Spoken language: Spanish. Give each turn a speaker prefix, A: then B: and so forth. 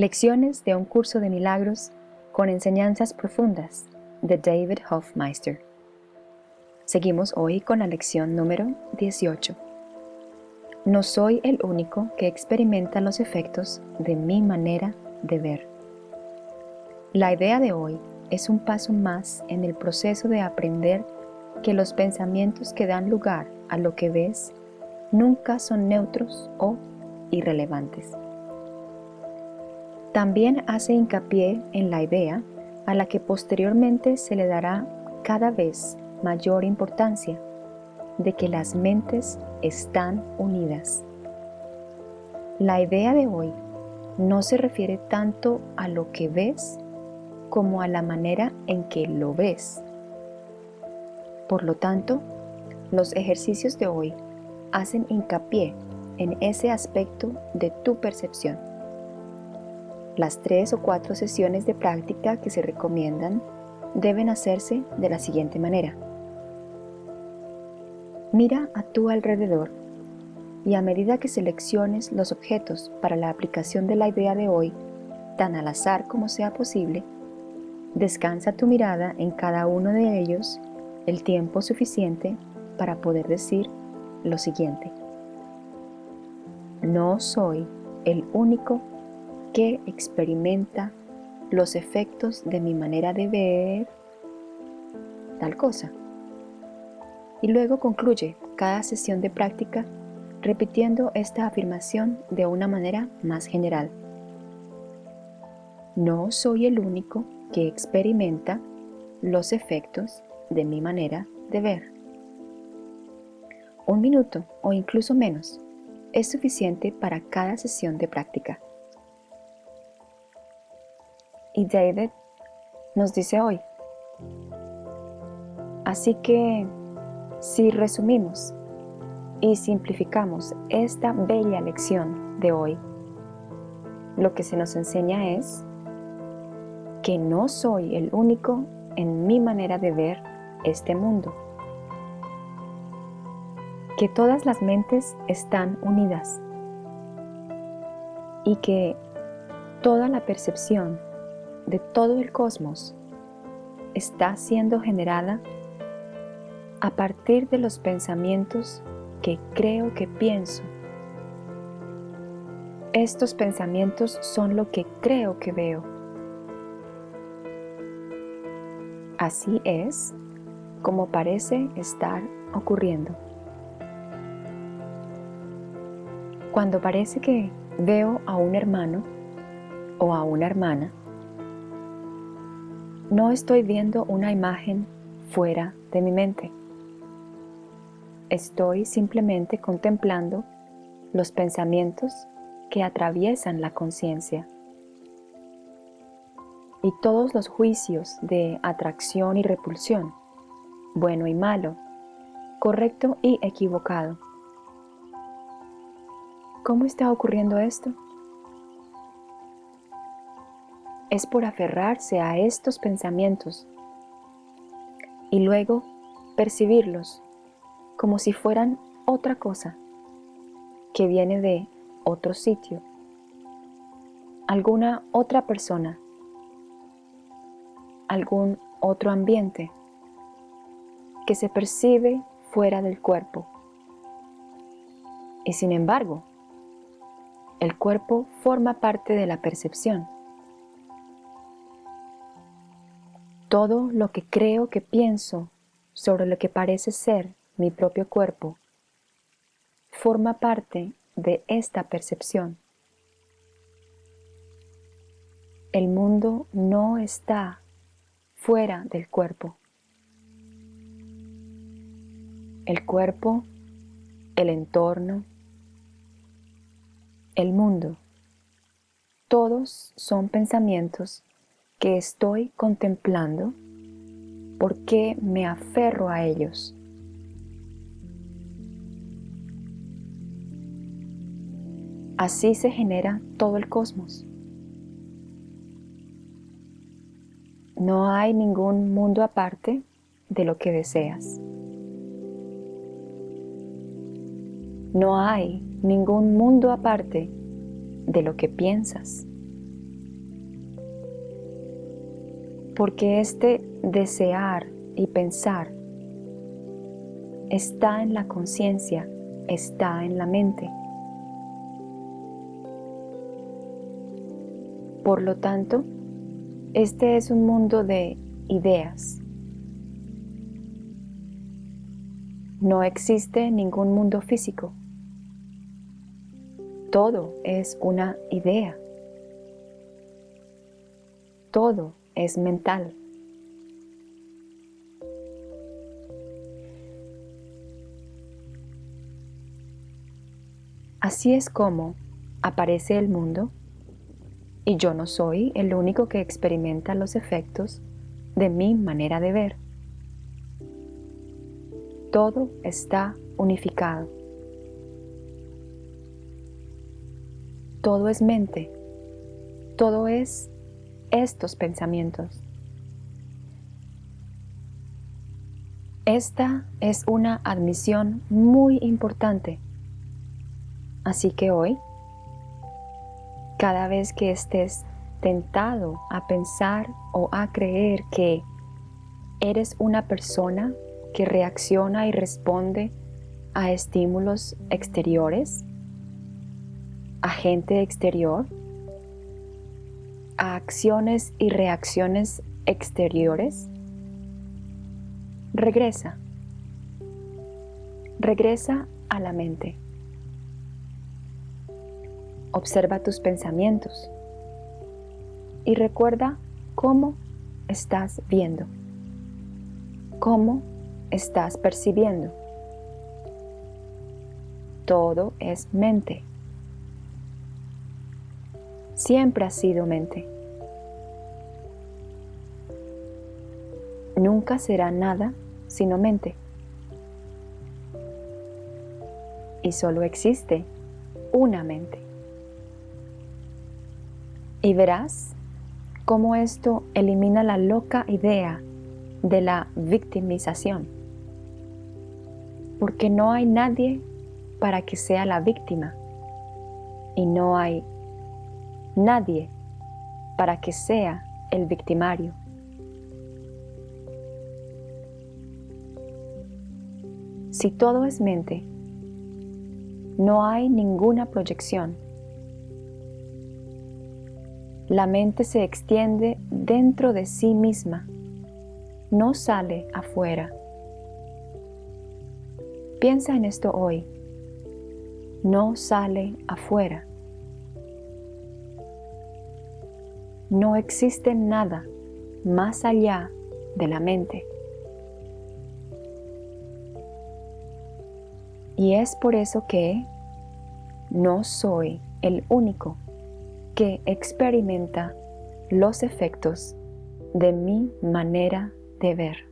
A: Lecciones de un curso de milagros con enseñanzas profundas de David Hofmeister. Seguimos hoy con la lección número 18. No soy el único que experimenta los efectos de mi manera de ver. La idea de hoy es un paso más en el proceso de aprender que los pensamientos que dan lugar a lo que ves nunca son neutros o irrelevantes. También hace hincapié en la idea a la que posteriormente se le dará cada vez mayor importancia de que las mentes están unidas. La idea de hoy no se refiere tanto a lo que ves como a la manera en que lo ves. Por lo tanto, los ejercicios de hoy hacen hincapié en ese aspecto de tu percepción. Las tres o cuatro sesiones de práctica que se recomiendan deben hacerse de la siguiente manera. Mira a tu alrededor y a medida que selecciones los objetos para la aplicación de la idea de hoy, tan al azar como sea posible, descansa tu mirada en cada uno de ellos el tiempo suficiente para poder decir lo siguiente. No soy el único que experimenta los efectos de mi manera de ver tal cosa. Y luego concluye cada sesión de práctica repitiendo esta afirmación de una manera más general. No soy el único que experimenta los efectos de mi manera de ver. Un minuto o incluso menos es suficiente para cada sesión de práctica. Y David nos dice hoy, así que si resumimos y simplificamos esta bella lección de hoy, lo que se nos enseña es que no soy el único en mi manera de ver este mundo, que todas las mentes están unidas y que toda la percepción de todo el cosmos está siendo generada a partir de los pensamientos que creo que pienso. Estos pensamientos son lo que creo que veo. Así es como parece estar ocurriendo. Cuando parece que veo a un hermano o a una hermana, no estoy viendo una imagen fuera de mi mente. Estoy simplemente contemplando los pensamientos que atraviesan la conciencia y todos los juicios de atracción y repulsión, bueno y malo, correcto y equivocado. ¿Cómo está ocurriendo esto? Es por aferrarse a estos pensamientos y luego percibirlos como si fueran otra cosa que viene de otro sitio, alguna otra persona, algún otro ambiente que se percibe fuera del cuerpo. Y sin embargo, el cuerpo forma parte de la percepción. Todo lo que creo que pienso sobre lo que parece ser mi propio cuerpo forma parte de esta percepción. El mundo no está fuera del cuerpo. El cuerpo, el entorno, el mundo, todos son pensamientos que estoy contemplando, ¿por qué me aferro a ellos? Así se genera todo el cosmos. No hay ningún mundo aparte de lo que deseas. No hay ningún mundo aparte de lo que piensas. Porque este desear y pensar está en la conciencia, está en la mente. Por lo tanto, este es un mundo de ideas. No existe ningún mundo físico. Todo es una idea. Todo es mental. Así es como aparece el mundo y yo no soy el único que experimenta los efectos de mi manera de ver. Todo está unificado. Todo es mente. Todo es estos pensamientos. Esta es una admisión muy importante. Así que hoy cada vez que estés tentado a pensar o a creer que eres una persona que reacciona y responde a estímulos exteriores, a gente exterior, a acciones y reacciones exteriores, regresa. Regresa a la mente. Observa tus pensamientos y recuerda cómo estás viendo, cómo estás percibiendo. Todo es mente. Siempre ha sido mente. Nunca será nada sino mente. Y solo existe una mente y verás cómo esto elimina la loca idea de la victimización. Porque no hay nadie para que sea la víctima y no hay nadie para que sea el victimario. Si todo es mente, no hay ninguna proyección la mente se extiende dentro de sí misma, no sale afuera. Piensa en esto hoy. No sale afuera. No existe nada más allá de la mente. Y es por eso que no soy el único que experimenta los efectos de mi manera de ver.